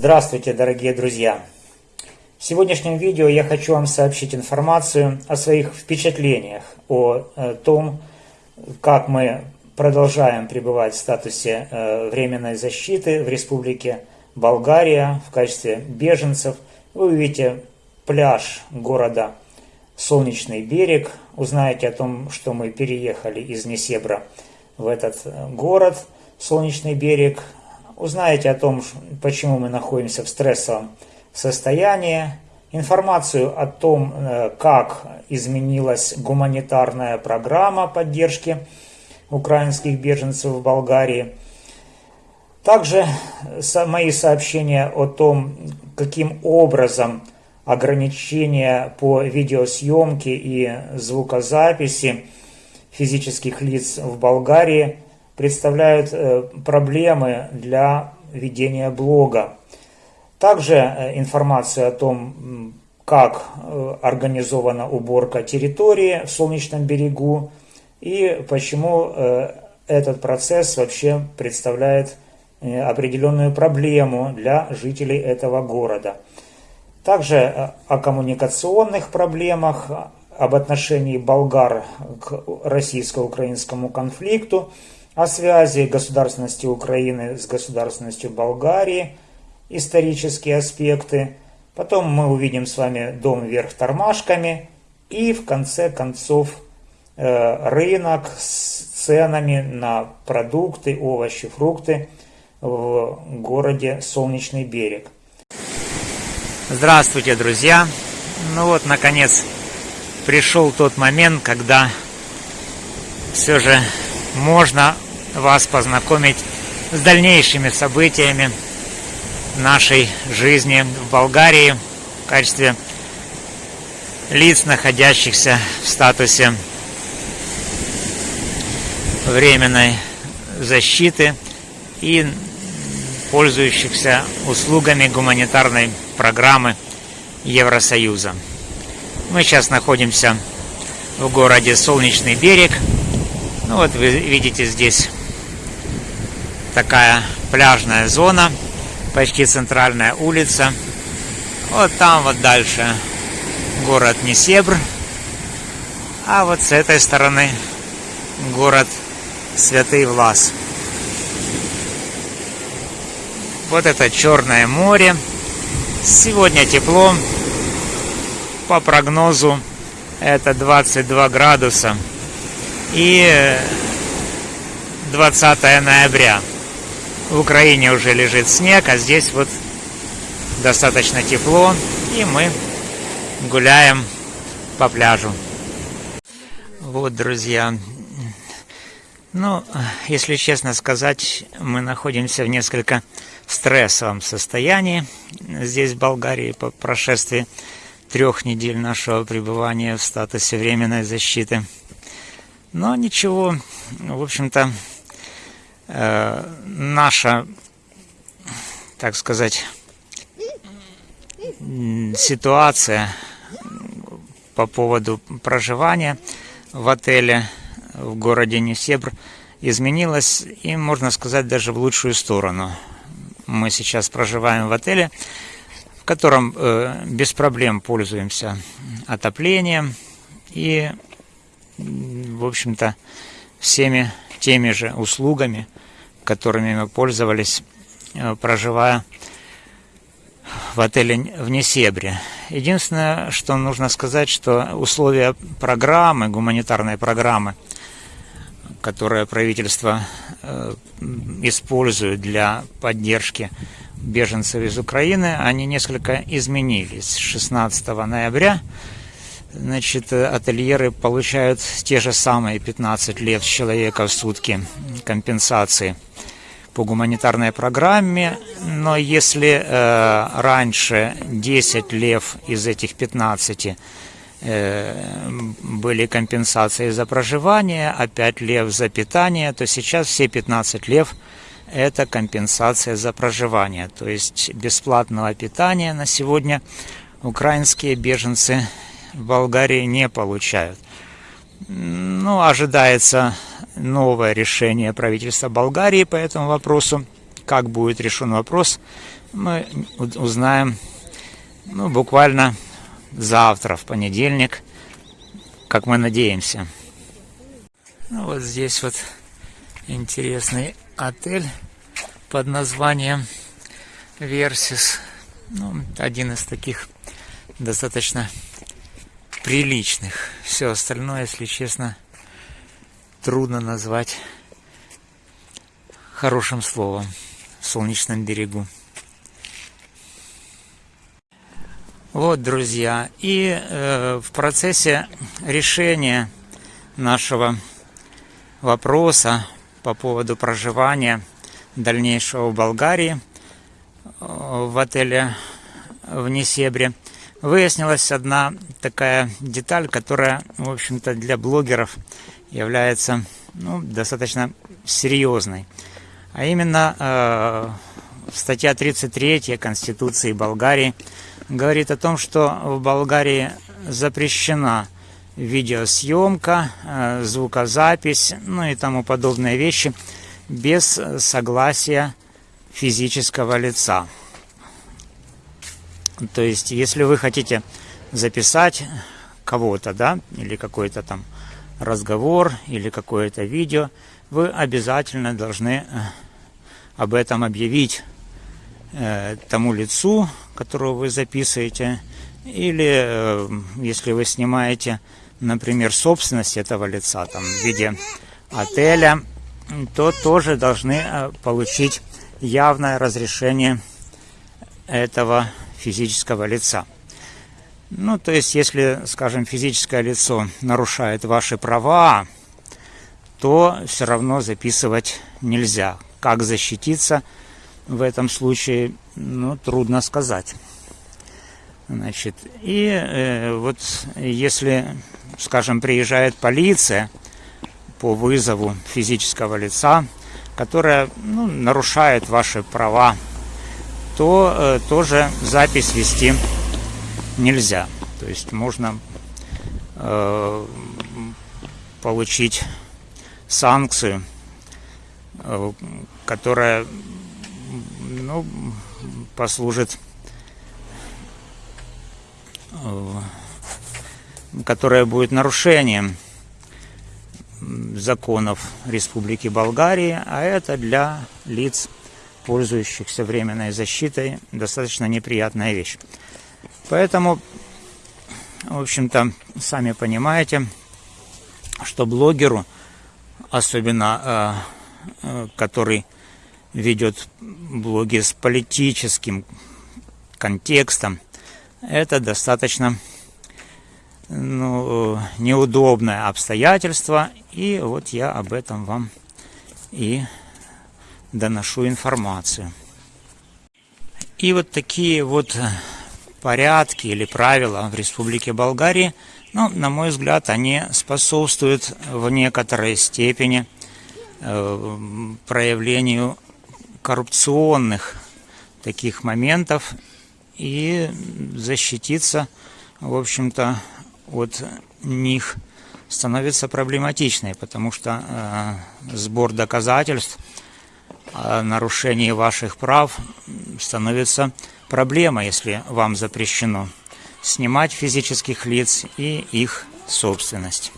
Здравствуйте, дорогие друзья! В сегодняшнем видео я хочу вам сообщить информацию о своих впечатлениях, о э, том, как мы продолжаем пребывать в статусе э, временной защиты в Республике Болгария в качестве беженцев. Вы увидите пляж города Солнечный берег, узнаете о том, что мы переехали из Несебра в этот э, город Солнечный берег, узнаете о том, почему мы находимся в стрессовом состоянии, информацию о том, э, как изменилась гуманитарная программа поддержки украинских беженцев в Болгарии. Также мои сообщения о том, каким образом ограничения по видеосъемке и звукозаписи физических лиц в Болгарии – представляют э, проблемы для ведения блога. Также э, информация о том, как э, организована уборка территории в Солнечном берегу и почему этот процесс вообще представляет определенную проблему для жителей этого города. Также о коммуникационных проблемах, об отношении болгар к российско-украинскому конфликту – о связи государственности Украины с государственностью Болгарии, исторические аспекты. Потом мы увидим с вами дом вверх тормашками и в конце концов э, рынок с ценами на продукты, овощи, фрукты в городе Солнечный берег. Здравствуйте, друзья! Ну вот, наконец, пришел тот момент, когда все же можно вас познакомить с дальнейшими событиями нашей жизни в Болгарии в качестве лиц, находящихся в статусе временной защиты и пользующихся услугами гуманитарной программы Евросоюза. Мы сейчас находимся в городе Солнечный берег. Ну вот вы видите здесь такая пляжная зона, почти центральная улица. Вот там вот дальше город Несебр, а вот с этой стороны город Святый Влас. Вот это Черное море. Сегодня тепло. По прогнозу это 22 градуса. И 20 ноября. В Украине уже лежит снег, а здесь вот достаточно тепло, и мы гуляем по пляжу. Вот, друзья, ну, если честно сказать, мы находимся в несколько стрессовом состоянии здесь, в Болгарии, по прошествии трех недель нашего пребывания в статусе временной защиты. Но ничего, в общем-то, наша, так сказать, ситуация по поводу проживания в отеле в городе Несебр изменилась и, можно сказать, даже в лучшую сторону. Мы сейчас проживаем в отеле, в котором э, без проблем пользуемся отоплением и, в общем-то, всеми теми же услугами, которыми мы пользовались, э, проживая в отеле в Несебре. Единственное, что нужно сказать, что условия программы, гуманитарной программы, которое правительство э, использует для поддержки беженцев из Украины, они несколько изменились. 16 ноября значит, ательеры получают те же самые 15 лет человека в сутки компенсации по гуманитарной программе, но если э, раньше 10 лев из этих 15 э, были компенсации за проживание, а 5 лев за питание, то сейчас все 15 лев это компенсация за проживание. То есть бесплатного питания на сегодня украинские беженцы в Болгарии не получают. Ну, ожидается новое решение правительства Болгарии по этому вопросу. Как будет решен вопрос, мы узнаем ну, буквально завтра, в понедельник, как мы надеемся. Ну, вот здесь вот интересный отель под названием Версис. Ну, один из таких достаточно приличных. Все остальное, если честно, трудно назвать хорошим словом в солнечном берегу. Вот, друзья, и э, в процессе решения нашего вопроса по поводу проживания дальнейшего в Болгарии э, в отеле в Несебре выяснилась одна такая деталь, которая, в общем-то, для блогеров является ну, достаточно серьезной. А именно э, статья 33 Конституции Болгарии говорит о том, что в Болгарии запрещена видеосъемка, э, звукозапись, ну и тому подобные вещи без согласия физического лица. То есть, если вы хотите записать кого-то, да, или какой-то там разговор, или какое-то видео, вы обязательно должны э, об этом объявить э, тому лицу, которого вы записываете, или э, если вы снимаете, например, собственность этого лица там, в виде отеля, то тоже должны получить явное разрешение этого физического лица. Ну, то есть, если, скажем, физическое лицо нарушает ваши права, то все равно записывать нельзя. Как защититься – в этом случае, ну, трудно сказать. Значит, и э, вот если, скажем, приезжает полиция по вызову физического лица, которая ну, нарушает ваши права, то э, тоже запись вести нельзя. То есть можно э, получить санкцию, э, которая ну, послужит, которое будет нарушением законов Республики Болгарии, а это для лиц, пользующихся временной защитой, достаточно неприятная вещь. Поэтому, в общем-то, сами понимаете, что блогеру, особенно э, э, который ведет блоги с политическим контекстом, это достаточно ну, неудобное обстоятельство, и вот я об этом вам и доношу информацию. И вот такие вот порядки или правила в Республике Болгарии, ну, на мой взгляд, они способствуют в некоторой степени э, проявлению коррупционных таких моментов и защититься, в общем-то, от них становится проблематичной, потому что э, сбор доказательств о нарушении ваших прав становится проблемой, если вам запрещено снимать физических лиц и их собственность.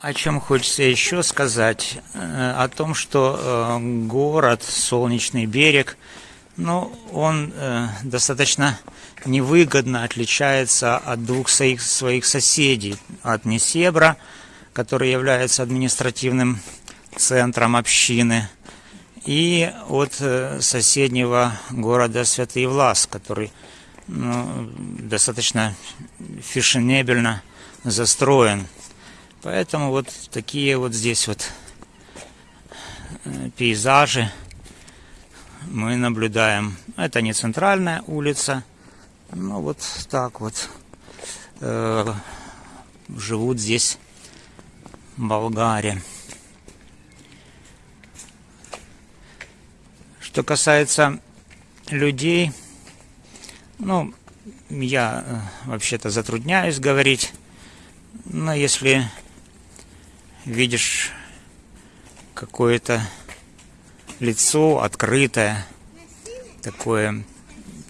О чем хочется еще сказать? Э, о том, что э, город, Солнечный берег, ну, он э, достаточно невыгодно отличается от двух своих, своих соседей. От Несебра, который является административным центром общины, и от соседнего города Святый Влас, который ну, достаточно фешенебельно застроен. Поэтому вот такие вот здесь вот э, пейзажи мы наблюдаем. Это не центральная улица, но вот так вот э, живут здесь болгаре. Что касается людей, ну, я э, вообще-то затрудняюсь говорить, но если видишь какое-то лицо открытое, такое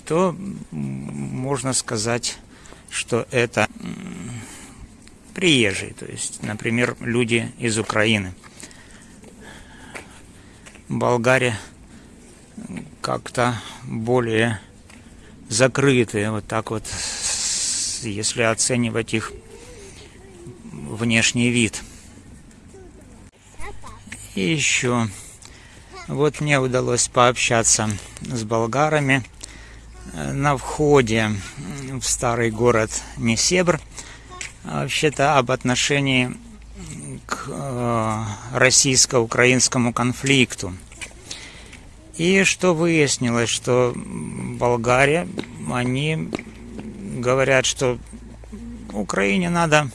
то можно сказать, что это приезжие, то есть, например, люди из Украины. Болгария как-то более закрытые, вот так вот, если оценивать их внешний вид. И еще, вот мне удалось пообщаться с болгарами на входе в старый город Несебр, вообще-то об отношении к э, российско-украинскому конфликту. И что выяснилось, что Болгария, они говорят, что Украине надо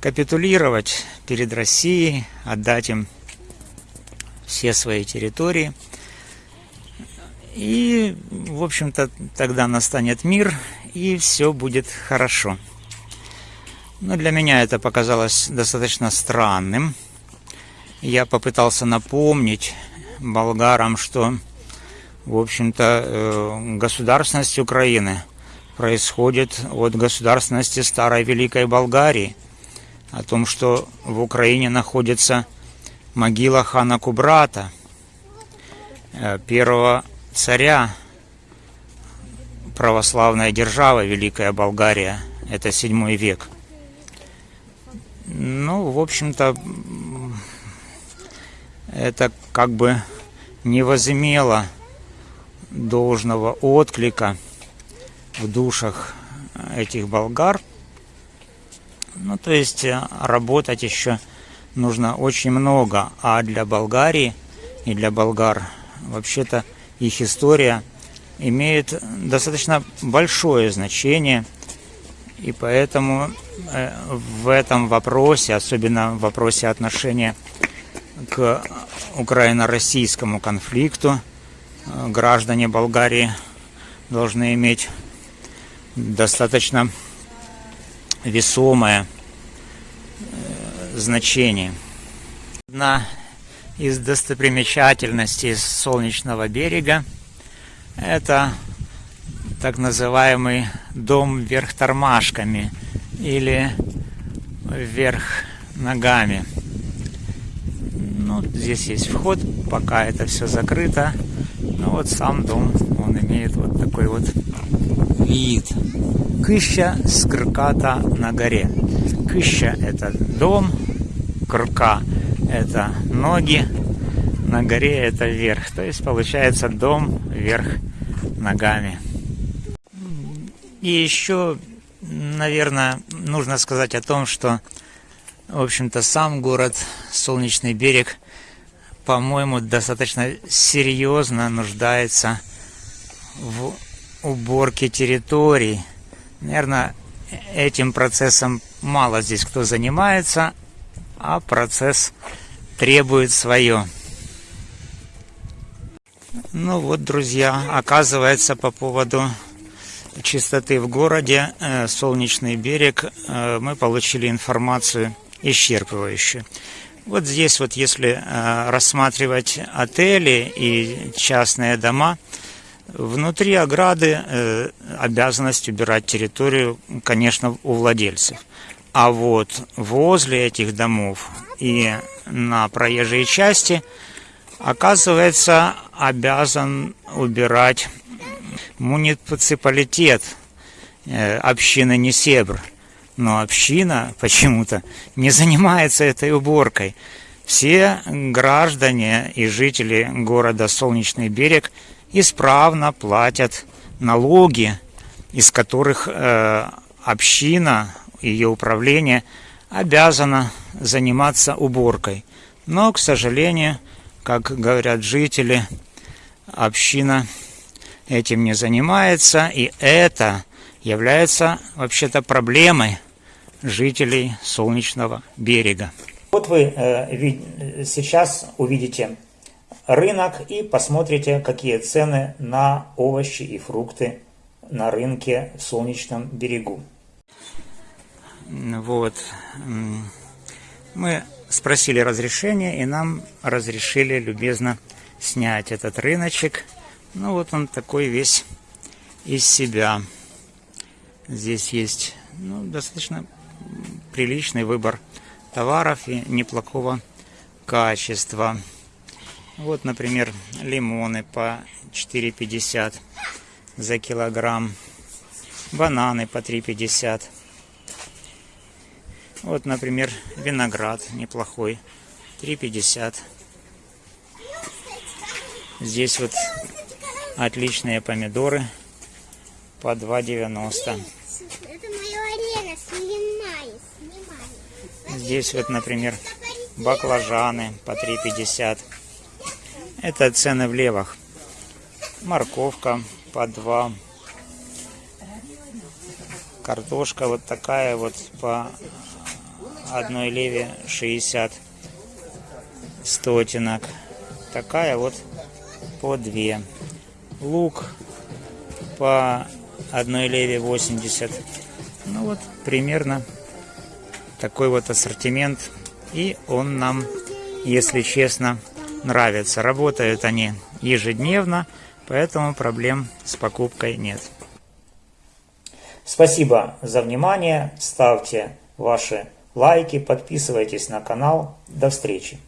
капитулировать перед Россией, отдать им все свои территории. И, в общем-то, тогда настанет мир, и все будет хорошо. Но для меня это показалось достаточно странным. Я попытался напомнить болгарам, что, в общем-то, э, государственность Украины происходит от государственности Старой Великой Болгарии. О том, что в Украине находится могила хана Кубрата, э, первого царя православной державы Великая Болгария. Это седьмой век. Ну, в общем-то, это как бы не возымело должного отклика в душах этих болгар. Ну, то есть э, работать еще нужно очень много, а для Болгарии и для болгар вообще-то их история имеет достаточно большое значение – и поэтому э, в этом вопросе, особенно в вопросе отношения к украино-российскому конфликту, э, граждане Болгарии должны иметь достаточно весомое э, значение. Одна из достопримечательностей Солнечного берега – это так называемый дом вверх тормашками или вверх ногами. Ну, здесь есть вход, пока это все закрыто. Но вот сам дом, он имеет вот такой вот вид. Кыща скрката на горе. Кыща это дом, крка это ноги, на горе это вверх. То есть получается дом вверх ногами. И еще, наверное, нужно сказать о том, что, в общем-то, сам город Солнечный берег, по-моему, достаточно серьезно нуждается в уборке территорий. Наверное, этим процессом мало здесь кто занимается, а процесс требует свое. Ну вот, друзья, оказывается, по поводу чистоты в городе, э, Солнечный берег, э, мы получили информацию исчерпывающую. Вот здесь вот, если э, рассматривать отели и частные дома, внутри ограды обязанность убирать территорию, конечно, у владельцев. А вот возле этих домов и на проезжей части, оказывается, обязан убирать муниципалитет э, общины Несебр. Но община почему-то не занимается этой уборкой. Все граждане и жители города Солнечный берег исправно платят налоги, из которых э, община, ее управление обязана заниматься уборкой. Но, к сожалению, как говорят жители, община этим не занимается, и это является вообще-то проблемой жителей Солнечного берега. Вот вы э, сейчас увидите рынок и посмотрите, какие цены на овощи и фрукты на рынке в Солнечном берегу. Вот. Мы спросили разрешения, и нам разрешили любезно снять этот рыночек – ну вот он такой весь из себя. Здесь есть ну, достаточно приличный выбор товаров и неплохого качества. Вот, например, лимоны по 4,50 за килограмм. Бананы по 3,50. Вот, например, виноград неплохой. 3,50. Здесь вот отличные помидоры по 2,90. Это моя арена, снимай, снимай. Здесь вот, например, баклажаны по 3,50. Это цены в левах. Морковка по 2. Картошка вот такая вот по одной леве 60 стотинок. Такая вот по 2. Лук по одной леве 80. Ну вот примерно такой вот ассортимент. И он нам, если честно, нравится. Работают они ежедневно, поэтому проблем с покупкой нет. Спасибо за внимание. Ставьте ваши лайки, подписывайтесь на канал. До встречи.